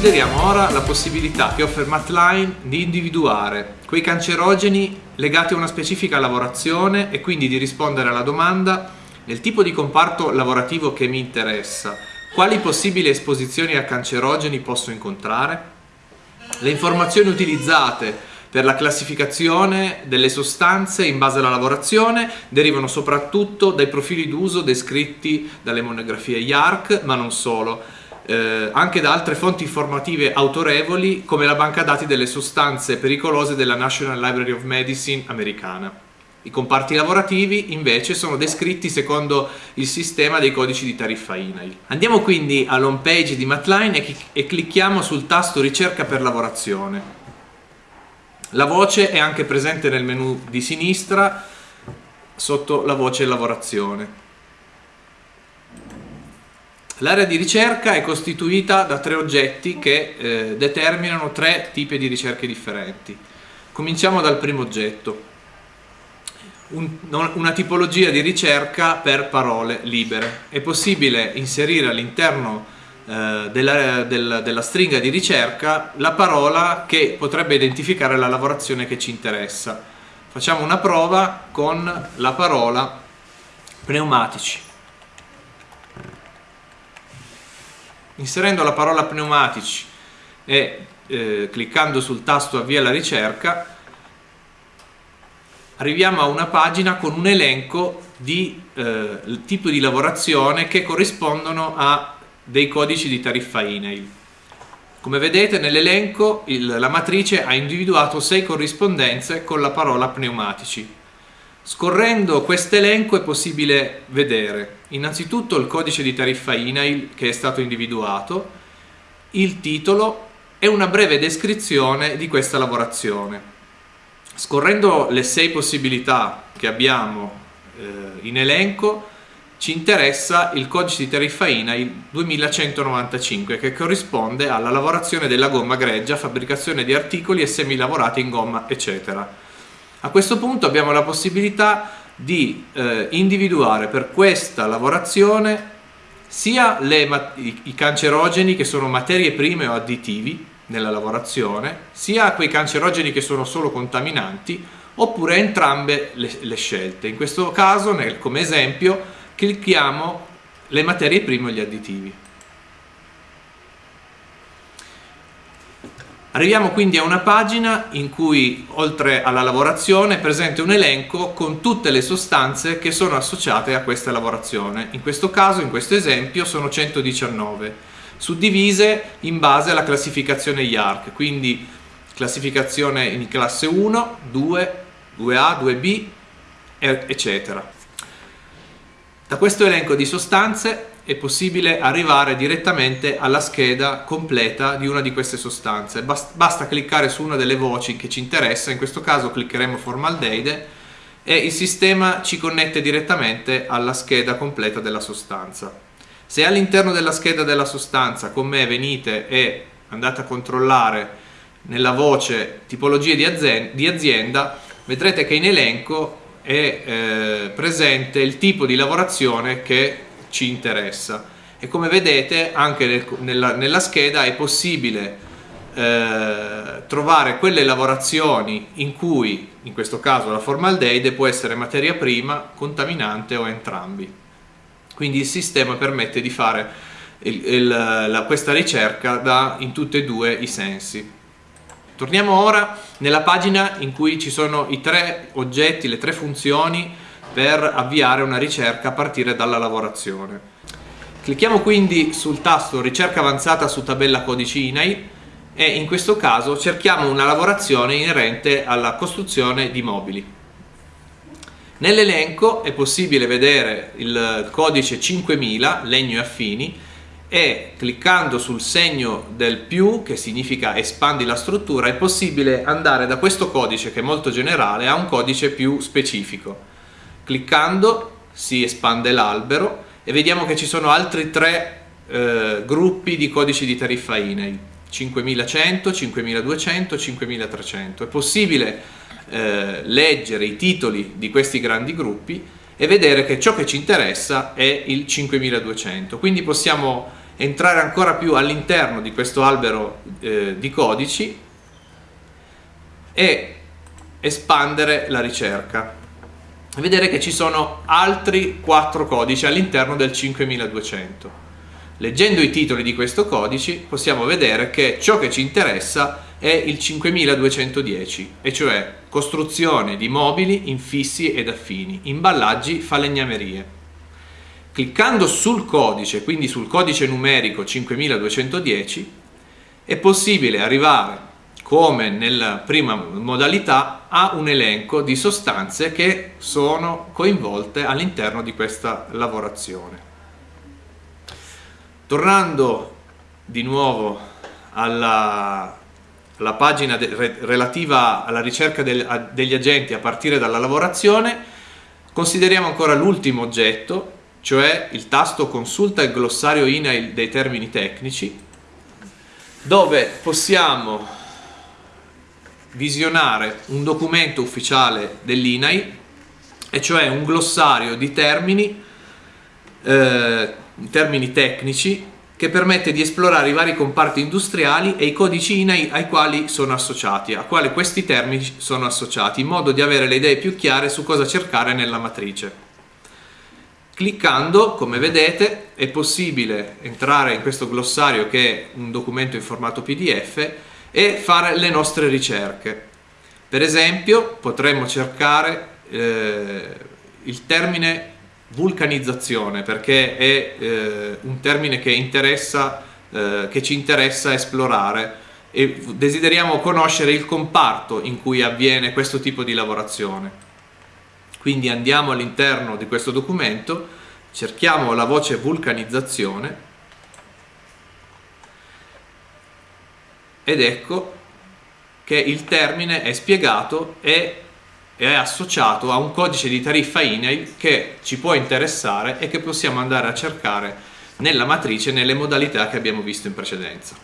Consideriamo ora la possibilità che offre Matline di individuare quei cancerogeni legati a una specifica lavorazione e quindi di rispondere alla domanda nel tipo di comparto lavorativo che mi interessa, quali possibili esposizioni a cancerogeni posso incontrare? Le informazioni utilizzate per la classificazione delle sostanze in base alla lavorazione derivano soprattutto dai profili d'uso descritti dalle monografie IARC, ma non solo, eh, anche da altre fonti informative autorevoli come la banca dati delle sostanze pericolose della National Library of Medicine americana. I comparti lavorativi invece sono descritti secondo il sistema dei codici di tariffa INAIL. Andiamo quindi all'home page di Matline e, e clicchiamo sul tasto ricerca per lavorazione. La voce è anche presente nel menu di sinistra sotto la voce lavorazione. L'area di ricerca è costituita da tre oggetti che eh, determinano tre tipi di ricerche differenti. Cominciamo dal primo oggetto, un, una tipologia di ricerca per parole libere. È possibile inserire all'interno eh, della, del, della stringa di ricerca la parola che potrebbe identificare la lavorazione che ci interessa. Facciamo una prova con la parola pneumatici. Inserendo la parola pneumatici e eh, cliccando sul tasto avvia la ricerca arriviamo a una pagina con un elenco di eh, tipo di lavorazione che corrispondono a dei codici di tariffa INAIL. Come vedete nell'elenco la matrice ha individuato sei corrispondenze con la parola pneumatici. Scorrendo questo elenco è possibile vedere innanzitutto il codice di tariffa INAIL che è stato individuato, il titolo e una breve descrizione di questa lavorazione. Scorrendo le sei possibilità che abbiamo eh, in elenco ci interessa il codice di tariffa INAIL 2195 che corrisponde alla lavorazione della gomma greggia, fabbricazione di articoli e semi lavorati in gomma eccetera. A questo punto abbiamo la possibilità di eh, individuare per questa lavorazione sia le, i, cancerogeni che sono materie prime o additivi nella lavorazione, sia quei cancerogeni che sono solo contaminanti, oppure entrambe le, le scelte. In questo caso, nel, come esempio, clicchiamo le materie prime o gli additivi. Arriviamo quindi a una pagina in cui oltre alla lavorazione è presente un elenco con tutte le sostanze che sono associate a questa lavorazione. In questo caso, in questo esempio, sono 119, suddivise in base alla classificazione IARC, quindi classificazione in classe 1, 2, 2A, 2B, eccetera. Da questo elenco di sostanze è possibile arrivare direttamente alla scheda completa di una di queste sostanze. Basta cliccare su una delle voci che ci interessa, in questo caso cliccheremo formaldeide e il sistema ci connette direttamente alla scheda completa della sostanza. Se all'interno della scheda della sostanza con me venite e andate a controllare nella voce tipologie di azienda, vedrete che in elenco è eh, presente il tipo di lavorazione che ci interessa. E come vedete anche nel, nella, nella, scheda è possibile eh, trovare quelle lavorazioni in cui in questo caso la formaldeide può essere materia prima, contaminante o entrambi. Quindi il sistema permette di fare il, il, la, questa ricerca da, in tutti e due i sensi. Torniamo ora nella pagina in cui ci sono i tre oggetti, le tre funzioni per avviare una ricerca a partire dalla lavorazione. Clicchiamo quindi sul tasto ricerca avanzata su tabella codici INAI e in questo caso cerchiamo una lavorazione inerente alla costruzione di mobili. Nell'elenco è possibile vedere il codice 5000, legno e affini, e cliccando sul segno del più, che significa espandi la struttura, è possibile andare da questo codice, che è molto generale, a un codice più specifico. Cliccando si espande l'albero e vediamo che ci sono altri tre eh, gruppi di codici di tariffa INAI 5100, 5200, 5300 è possibile eh, leggere i titoli di questi grandi gruppi e vedere che ciò che ci interessa è il 5200 quindi possiamo entrare ancora più all'interno di questo albero eh, di codici e espandere la ricerca vedere che ci sono altri quattro codici all'interno del 5200 leggendo i titoli di questo codice possiamo vedere che ciò che ci interessa è il 5210 e cioè costruzione di mobili infissi ed affini imballaggi falegnamerie. Cliccando sul codice, quindi sul codice numerico 5210, è possibile arrivare, come nella prima modalità, a un elenco di sostanze che sono coinvolte all'interno di questa lavorazione. Tornando di nuovo alla, alla pagina de, relativa alla ricerca del, degli agenti a partire dalla lavorazione, consideriamo ancora l'ultimo oggetto, cioè il tasto consulta il glossario INAIL dei termini tecnici, dove possiamo visionare un documento ufficiale dell'INAI, e cioè un glossario di termini, eh, termini tecnici che permette di esplorare i vari comparti industriali e i codici INAI ai quali sono associati, a quali questi termini sono associati, in modo di avere le idee più chiare su cosa cercare nella matrice. Cliccando, come vedete, è possibile entrare in questo glossario che è un documento in formato PDF e fare le nostre ricerche. Per esempio, potremmo cercare eh, il termine vulcanizzazione perché è eh, un termine che, interessa, eh, che ci interessa esplorare e desideriamo conoscere il comparto in cui avviene questo tipo di lavorazione. Quindi andiamo all'interno di questo documento, cerchiamo la voce vulcanizzazione ed ecco che il termine è spiegato e è associato a un codice di tariffa INAIL che ci può interessare e che possiamo andare a cercare nella matrice nelle modalità che abbiamo visto in precedenza.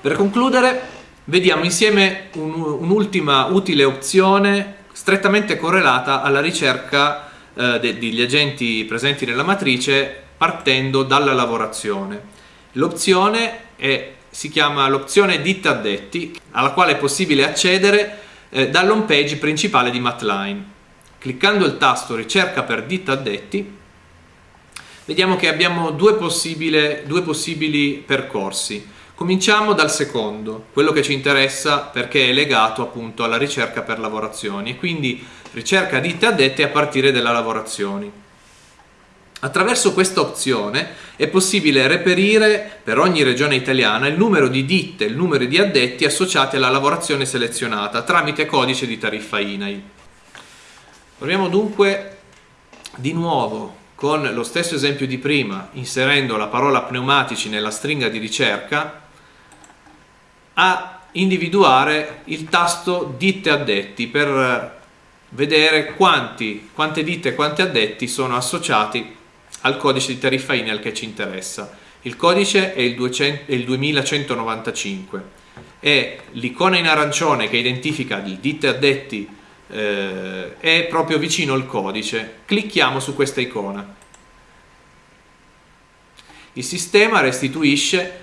Per concludere Vediamo insieme un'ultima un utile opzione strettamente correlata alla ricerca eh, degli agenti presenti nella matrice partendo dalla lavorazione. L'opzione si chiama l'opzione ditta addetti alla quale è possibile accedere eh, dall'home page principale di Matline. Cliccando il tasto ricerca per ditta addetti vediamo che abbiamo due, due possibili percorsi Cominciamo dal secondo, quello che ci interessa perché è legato appunto alla ricerca per lavorazioni e quindi ricerca ditte addette a partire dalle lavorazioni. Attraverso questa opzione è possibile reperire per ogni regione italiana il numero di ditte, il numero di addetti associati alla lavorazione selezionata tramite codice di tariffa INAI. Proviamo dunque di nuovo con lo stesso esempio di prima, inserendo la parola pneumatici nella stringa di ricerca a individuare il tasto ditte addetti per vedere quanti, quante ditte e quanti addetti sono associati al codice di tariffa INEL che ci interessa. Il codice è il, 200, è il 2195 e l'icona in arancione che identifica il ditte addetti eh, è proprio vicino al codice. Clicchiamo su questa icona. Il sistema restituisce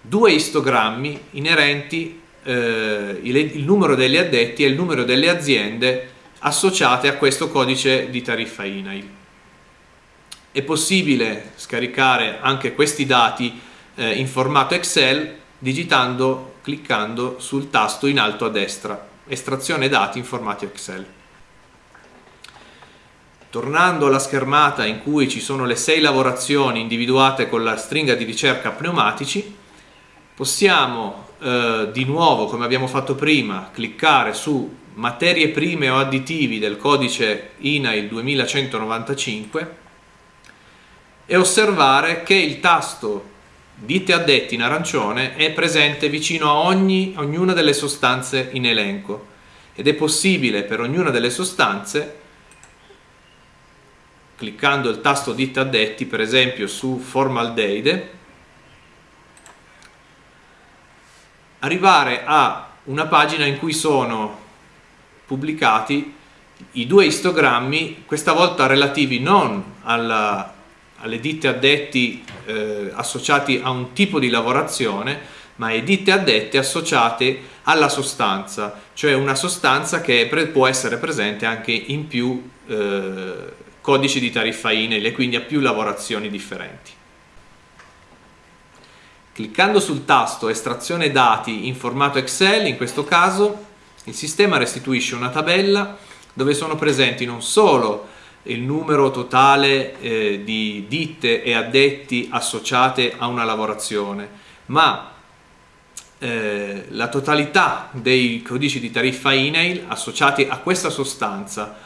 due istogrammi inerenti eh, il, il numero degli addetti e il numero delle aziende associate a questo codice di tariffa INAIL. È possibile scaricare anche questi dati eh, in formato Excel digitando, cliccando sul tasto in alto a destra, estrazione dati in formato Excel. Tornando alla schermata in cui ci sono le sei lavorazioni individuate con la stringa di ricerca pneumatici, possiamo eh, di nuovo, come abbiamo fatto prima, cliccare su materie prime o additivi del codice INAIL 2195 e osservare che il tasto ditte addetti in arancione è presente vicino a ogni, ognuna delle sostanze in elenco. Ed è possibile per ognuna delle sostanze cliccando il tasto ditte addetti per esempio su formaldeide arrivare a una pagina in cui sono pubblicati i due istogrammi, questa volta relativi non alla, alle ditte addetti eh, associati a un tipo di lavorazione, ma ai ditte addette associate alla sostanza, cioè una sostanza che può essere presente anche in più eh, codici di tariffa INEL e quindi a più lavorazioni differenti. Cliccando sul tasto estrazione dati in formato Excel, in questo caso il sistema restituisce una tabella dove sono presenti non solo il numero totale eh, di ditte e addetti associate a una lavorazione, ma eh, la totalità dei codici di tariffa INAIL associati a questa sostanza,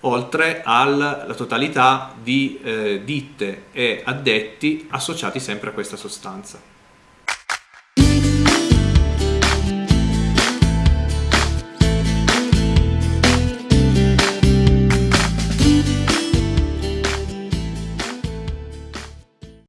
oltre alla totalità di eh, ditte e addetti associati sempre a questa sostanza.